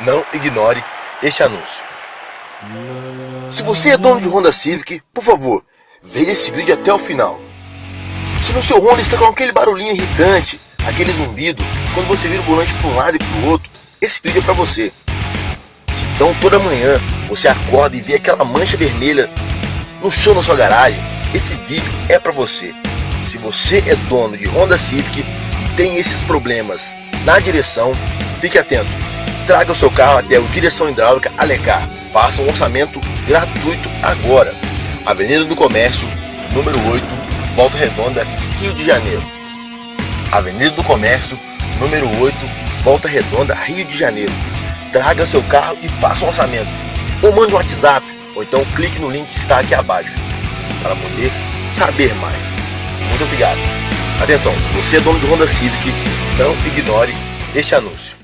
Não ignore este anúncio. Se você é dono de Honda Civic, por favor, veja esse vídeo até o final. Se no seu Honda está com aquele barulhinho irritante, aquele zumbido, quando você vira o volante para um lado e para o outro, esse vídeo é para você. Se então toda manhã você acorda e vê aquela mancha vermelha no chão da sua garagem, esse vídeo é para você. Se você é dono de Honda Civic e tem esses problemas na direção, fique atento. Traga o seu carro até o Direção Hidráulica Alecar. Faça um orçamento gratuito agora. Avenida do Comércio, número 8, Volta Redonda, Rio de Janeiro. Avenida do Comércio, número 8, Volta Redonda, Rio de Janeiro. Traga seu carro e faça um orçamento. Ou mande um WhatsApp, ou então clique no link que está aqui abaixo para poder saber mais. Muito obrigado. Atenção, se você é dono de Honda Civic, não ignore este anúncio.